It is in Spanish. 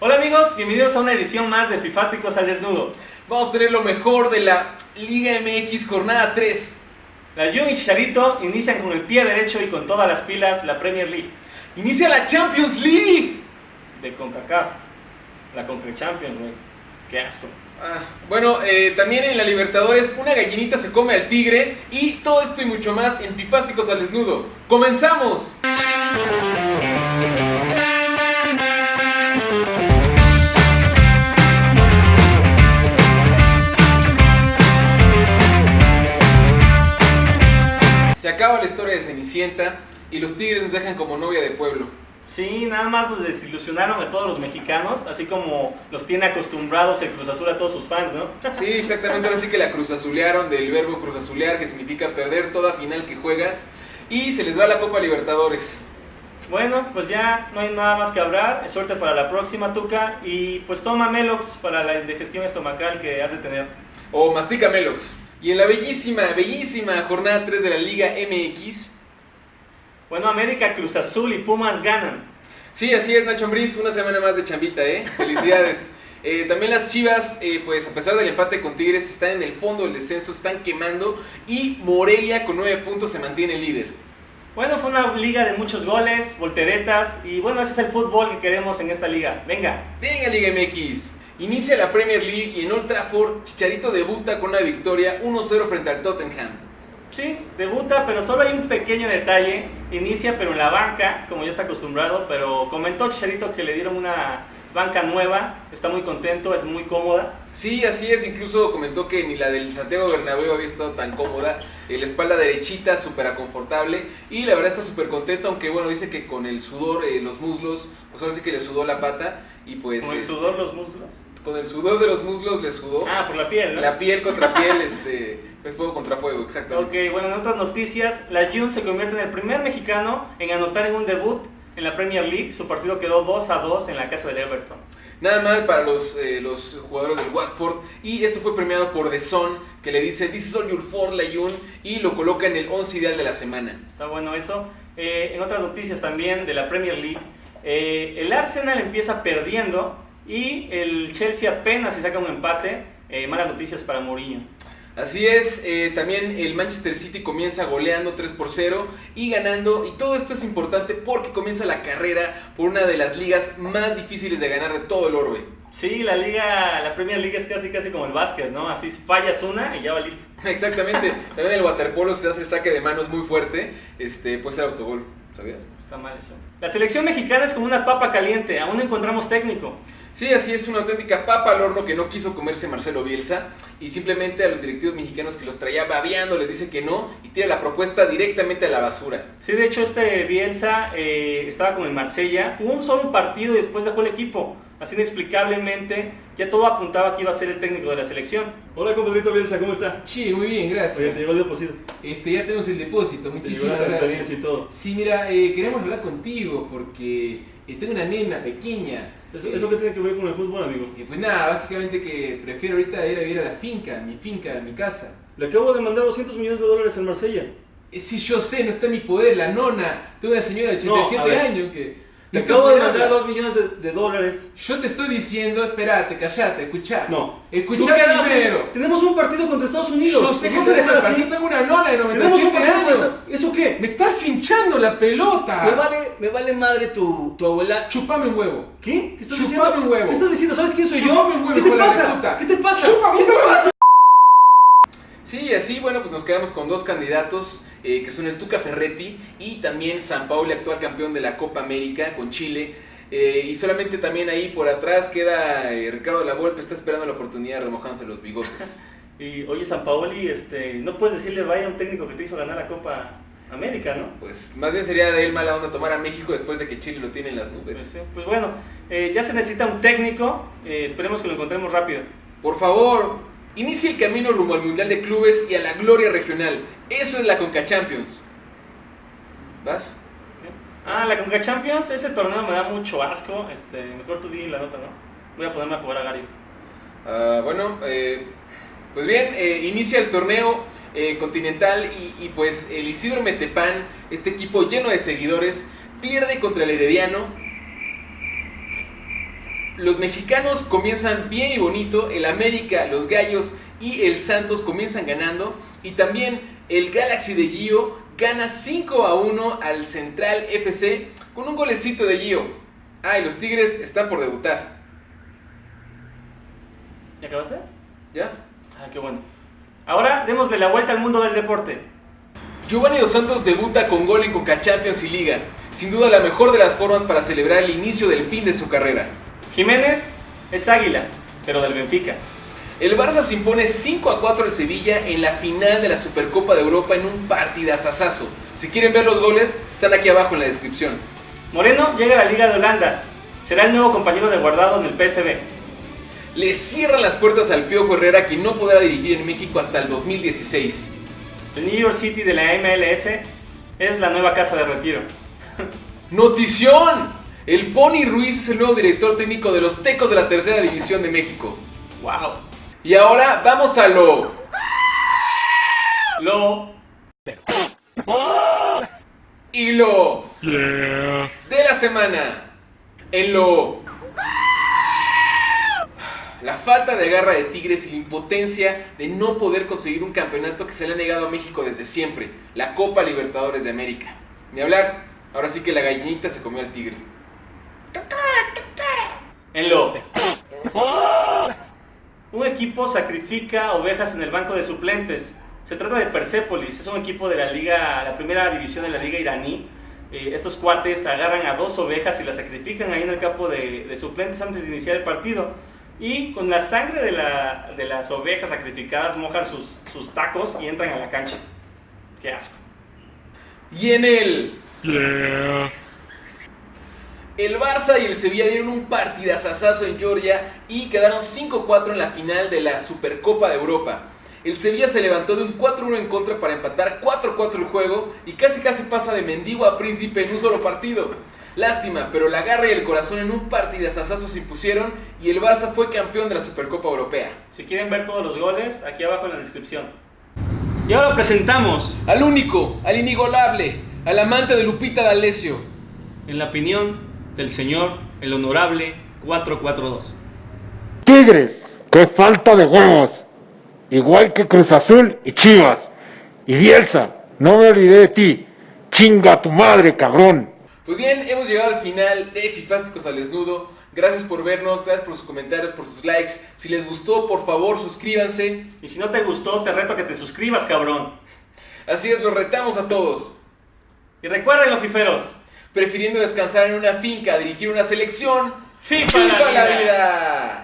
Hola amigos, bienvenidos a una edición más de Fifásticos al Desnudo. Vamos a tener lo mejor de la Liga MX Jornada 3. La Jun y Chicharito inician con el pie derecho y con todas las pilas la Premier League Inicia la Champions League. de CONCACAF. La CONCACAF Champions, güey. Qué asco. Ah, bueno, eh, también en la Libertadores una gallinita se come al tigre y todo esto y mucho más en Fifásticos al Desnudo. ¡Comenzamos! La historia de Cenicienta y los tigres nos dejan como novia de pueblo. Sí, nada más nos desilusionaron a todos los mexicanos, así como los tiene acostumbrados el Cruz Azul a todos sus fans, ¿no? Sí, exactamente, ahora sí que la cruzazulearon del verbo cruzazulear, que significa perder toda final que juegas, y se les va la Copa Libertadores. Bueno, pues ya no hay nada más que hablar. Suerte para la próxima, Tuca. Y pues toma Melox para la indigestión estomacal que has de tener. O Mastica Melox. Y en la bellísima, bellísima jornada 3 de la Liga MX. Bueno, América, Cruz Azul y Pumas ganan. Sí, así es, Nacho Ambriz, una semana más de chambita, ¿eh? Felicidades. Eh, también las Chivas, eh, pues a pesar del empate con Tigres, están en el fondo del descenso, están quemando. Y Morelia con 9 puntos se mantiene líder. Bueno, fue una liga de muchos goles, volteretas y bueno, ese es el fútbol que queremos en esta liga. Venga. Venga Liga MX. Inicia la Premier League y en Old Trafford, Chicharito debuta con una victoria 1-0 frente al Tottenham. Sí, debuta, pero solo hay un pequeño detalle. Inicia, pero en la banca, como ya está acostumbrado. Pero comentó Chicharito que le dieron una banca nueva. Está muy contento, es muy cómoda. Sí, así es, incluso comentó que ni la del Santiago Bernabéu había estado tan cómoda, Eh, la espalda derechita, súper confortable y la verdad está súper contento, aunque bueno, dice que con el sudor, eh, los muslos, pues ahora sí que le sudó la pata y pues... Con el es- sudor, los muslos. con el sudor de los muslos le sudó, Ah, por la piel, ¿no? la piel contra piel, este, pues fuego contra fuego, exactamente. Ok, bueno, en otras noticias, la Jun se convierte en el primer mexicano en anotar en un debut en la Premier League. Su partido quedó 2 a 2 en la casa del Everton. Nada mal para los, eh, los jugadores del Watford. Y esto fue premiado por The Sun, que le dice This is all your fault, Layun, y lo coloca en el 11 ideal de la semana. Está bueno eso. Eh, en otras noticias también de la Premier League, eh, el Arsenal empieza perdiendo y el Chelsea apenas se saca un empate. Eh, malas noticias para Mourinho. Así es, eh, también el Manchester City comienza goleando 3 por 0 y ganando. Y todo esto es importante porque comienza la carrera por una de las ligas más difíciles de ganar de todo el orbe. Sí, la liga, la Premier League es casi casi como el básquet, ¿no? Así fallas una y ya va listo. Exactamente. también el waterpolo se hace el saque de manos muy fuerte. Este, puede ser autogol, ¿sabías? Está mal eso. La selección mexicana es como una papa caliente, aún no encontramos técnico. Sí, así es una auténtica papa al horno que no quiso comerse Marcelo Bielsa y simplemente a los directivos mexicanos que los traía babeando les dice que no y tira la propuesta directamente a la basura. Sí, de hecho este Bielsa eh, estaba con el Marsella, jugó un solo partido y después dejó el equipo. Así inexplicablemente, ya todo apuntaba que iba a ser el técnico de la selección. Hola, compadrito Bielsa, ¿cómo está? Sí, muy bien, gracias. llegó el depósito. Este, ya tenemos el depósito, muchísimas gracias. y todo. Sí, mira, eh, queremos hablar contigo porque eh, tengo una nena pequeña. ¿Eso, Eh, ¿Eso qué tiene que ver con el fútbol, amigo? eh, pues nada, básicamente que prefiero ahorita ir a vivir a la finca, mi finca, mi casa. Le acabo de mandar 200 millones de dólares al Marsella. Eh, si yo sé, no está en mi poder, la nona, tengo una señora de No, a 87 ver. años que... No acabo de mandar cuidando. 2 millones de, de dólares. Yo te estoy diciendo, espérate, callate, escuchá. No. Escuchá primero. Tenemos un partido contra Estados Unidos. Yo sé que ¿Nos se dejar deja así? Yo tengo una nona de Tenemos un 97 partido contra años. ¿Eso qué? Me estás hinchando la pelota. Me vale, me vale madre tu, tu abuela. Chupame un huevo. ¿Qué? ¿Qué estás Chupame diciendo? un huevo. ¿Qué estás diciendo? ¿Sabes quién soy Chupame yo? un huevo, ¿Qué te pasa? ¿Qué te pasa? ¿Qué un te pasa? Sí, así, bueno, pues nos quedamos con dos candidatos eh, que son el Tuca Ferretti y también San Pauli, actual campeón de la Copa América con Chile. Eh, y solamente también ahí por atrás queda eh, Ricardo de la Volpe, está esperando la oportunidad de remojarse los bigotes. Y oye, San Paoli, este, no puedes decirle vaya a un técnico que te hizo ganar la Copa América, ¿no? Pues más bien sería de él mala onda tomar a México después de que Chile lo tiene en las Pues, nubes. sí. Pues bueno, eh, ya se necesita un técnico. esperemos que lo encontremos rápido. Por favor, inicie el camino rumbo al Mundial de Clubes y a la gloria regional. Eso es la Conca Champions. ¿Vas? Ah, la Conca Champions, ese torneo me da mucho asco. Este, mejor tú di la nota, ¿no? Voy a ponerme a jugar a Gary. Ah, bueno, eh, pues bien, eh, inicia el torneo eh, continental y, y pues el Isidro Metepán, este equipo lleno de seguidores, pierde contra el Herediano los mexicanos comienzan bien y bonito, el América, los Gallos y el Santos comienzan ganando y también el Galaxy de Gio gana 5 a 1 al Central FC con un golecito de Gio. Ah, y los Tigres están por debutar. ¿Ya acabaste? ¿Ya? Ah, qué bueno. Ahora démosle la vuelta al mundo del deporte. Giovanni Dos Santos debuta con gol en Coca Champions y Liga. Sin duda la mejor de las formas para celebrar el inicio del fin de su carrera. Jiménez es águila, pero del Benfica. El Barça se impone 5 a 4 al Sevilla en la final de la Supercopa de Europa en un partidazazazo. Si quieren ver los goles, están aquí abajo en la descripción. Moreno llega a la Liga de Holanda. Será el nuevo compañero de guardado en el PSV. Le cierran las puertas al Piojo Herrera que no podrá dirigir en México hasta el 2016. El New York City de la MLS es la nueva casa de retiro. ¡Notición! El Pony Ruiz es el nuevo director técnico de los Tecos de la Tercera División de México. ¡Wow! Y ahora vamos a lo... Lo. Y lo... De la semana. En lo... La falta de garra de Tigres y la impotencia de no poder conseguir un campeonato que se le ha negado a México desde siempre, la Copa Libertadores de América. Ni hablar, ahora sí que la gallinita se comió al tigre. En lo. Un equipo sacrifica ovejas en el banco de suplentes. Se trata de Persepolis, es un equipo de la liga, la primera división de la liga iraní. Eh, estos cuates agarran a dos ovejas y las sacrifican ahí en el campo de, de suplentes antes de iniciar el partido. Y con la sangre de, la- de las ovejas sacrificadas mojan sus, sus tacos y entran a la cancha. Qué asco. Y en el... El Barça y el Sevilla dieron un partidazazazo en Georgia y quedaron 5-4 en la final de la Supercopa de Europa. El Sevilla se levantó de un 4-1 en contra para empatar 4-4 el juego y casi casi pasa de mendigo a príncipe en un solo partido. Lástima, pero la garra y el corazón en un partidazazazo se impusieron y el Barça fue campeón de la Supercopa Europea. Si quieren ver todos los goles, aquí abajo en la descripción. Y ahora presentamos, Al único, al inigualable, al amante de Lupita D'Alessio. en la opinión del señor, el honorable 442. Tigres, qué falta de huevos. Igual que Cruz Azul y Chivas. Y Bielsa, no me olvidé de ti. Chinga tu madre, cabrón. Pues bien, hemos llegado al final de Fifásticos al Desnudo. Gracias por vernos, gracias por sus comentarios, por sus likes. Si les gustó, por favor, suscríbanse. Y si no te gustó, te reto a que te suscribas, cabrón. Así es, los retamos a todos. Y recuerden, los fiferos, prefiriendo descansar en una finca, dirigir una selección. FIFA, La vida.